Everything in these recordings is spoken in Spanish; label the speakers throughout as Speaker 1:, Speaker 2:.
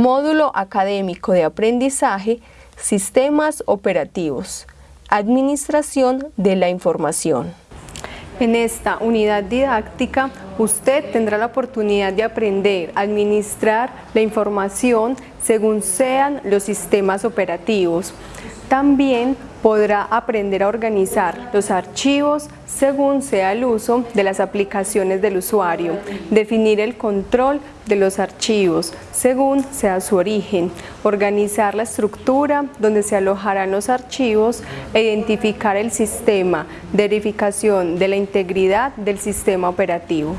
Speaker 1: Módulo Académico de Aprendizaje, Sistemas Operativos, Administración de la Información. En esta unidad didáctica, usted tendrá la oportunidad de aprender a administrar la información según sean los sistemas operativos. También podrá aprender a organizar los archivos según sea el uso de las aplicaciones del usuario, definir el control de los archivos según sea su origen, organizar la estructura donde se alojarán los archivos e identificar el sistema de verificación de la integridad del sistema operativo.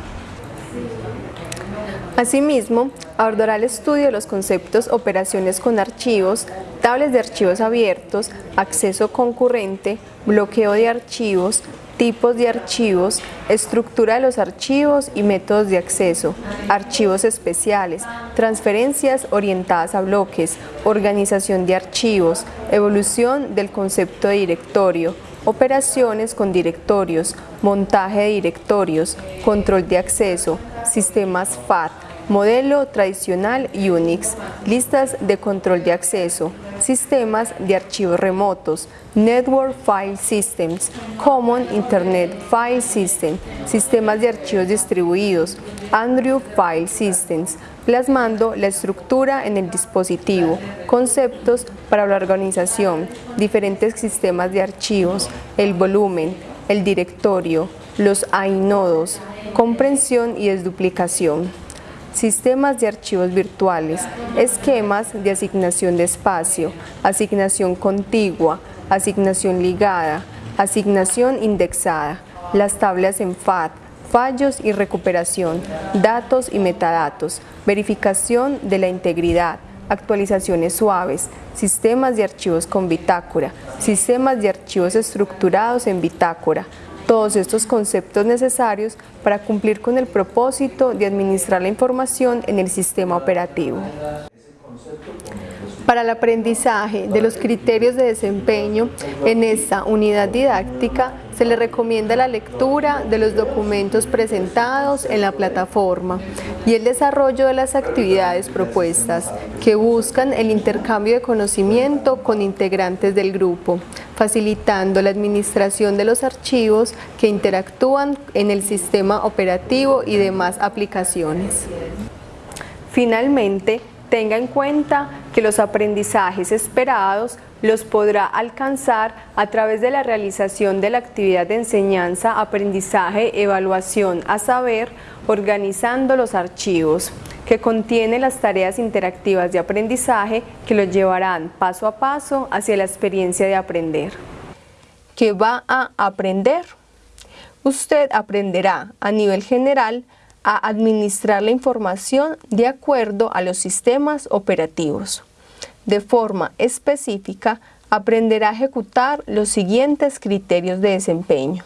Speaker 1: Asimismo, abordará el estudio de los conceptos operaciones con archivos, tablas de archivos abiertos, acceso concurrente, bloqueo de archivos, tipos de archivos, estructura de los archivos y métodos de acceso, archivos especiales, transferencias orientadas a bloques, organización de archivos, evolución del concepto de directorio, operaciones con directorios, montaje de directorios, control de acceso, sistemas FAT, modelo tradicional Unix, listas de control de acceso, sistemas de archivos remotos, Network File Systems, Common Internet File System, sistemas de archivos distribuidos, Andrew File Systems, plasmando la estructura en el dispositivo, conceptos para la organización, diferentes sistemas de archivos, el volumen, el directorio, los inodos, comprensión y desduplicación sistemas de archivos virtuales, esquemas de asignación de espacio, asignación contigua, asignación ligada, asignación indexada, las tablas en FAT, fallos y recuperación, datos y metadatos, verificación de la integridad, actualizaciones suaves, sistemas de archivos con bitácora, sistemas de archivos estructurados en bitácora, todos estos conceptos necesarios para cumplir con el propósito de administrar la información en el sistema operativo. Para el aprendizaje de los criterios de desempeño en esta unidad didáctica se le recomienda la lectura de los documentos presentados en la plataforma y el desarrollo de las actividades propuestas que buscan el intercambio de conocimiento con integrantes del grupo, facilitando la administración de los archivos que interactúan en el sistema operativo y demás aplicaciones. Finalmente, tenga en cuenta que los aprendizajes esperados los podrá alcanzar a través de la realización de la actividad de enseñanza, aprendizaje, evaluación a saber, organizando los archivos, que contiene las tareas interactivas de aprendizaje que los llevarán paso a paso hacia la experiencia de aprender. ¿Qué va a aprender? Usted aprenderá a nivel general a administrar la información de acuerdo a los sistemas operativos de forma específica, aprenderá a ejecutar los siguientes criterios de desempeño.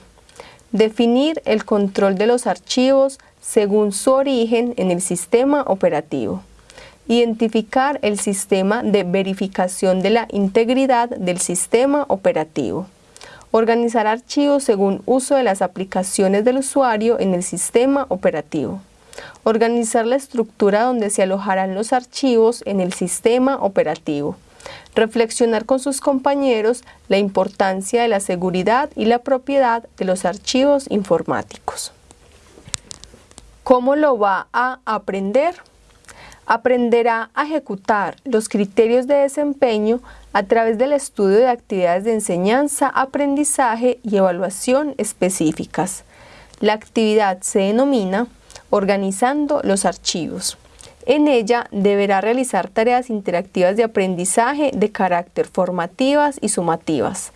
Speaker 1: Definir el control de los archivos según su origen en el sistema operativo. Identificar el sistema de verificación de la integridad del sistema operativo. Organizar archivos según uso de las aplicaciones del usuario en el sistema operativo organizar la estructura donde se alojarán los archivos en el sistema operativo, reflexionar con sus compañeros la importancia de la seguridad y la propiedad de los archivos informáticos. ¿Cómo lo va a aprender? Aprenderá a ejecutar los criterios de desempeño a través del estudio de actividades de enseñanza, aprendizaje y evaluación específicas. La actividad se denomina organizando los archivos. En ella deberá realizar tareas interactivas de aprendizaje de carácter formativas y sumativas.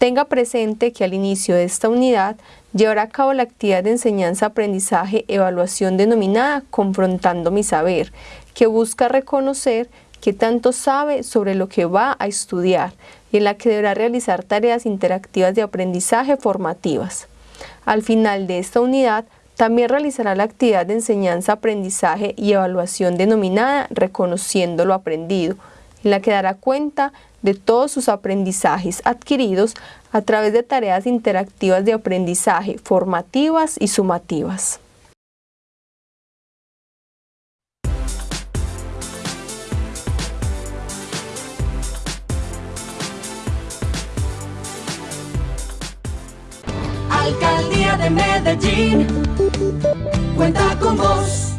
Speaker 1: Tenga presente que al inicio de esta unidad llevará a cabo la actividad de enseñanza-aprendizaje-evaluación denominada Confrontando mi saber, que busca reconocer qué tanto sabe sobre lo que va a estudiar y en la que deberá realizar tareas interactivas de aprendizaje formativas. Al final de esta unidad también realizará la actividad de enseñanza, aprendizaje y evaluación denominada Reconociendo lo aprendido, en la que dará cuenta de todos sus aprendizajes adquiridos a través de tareas interactivas de aprendizaje, formativas y sumativas.
Speaker 2: Alcaldía de Medellín, cuenta con vos.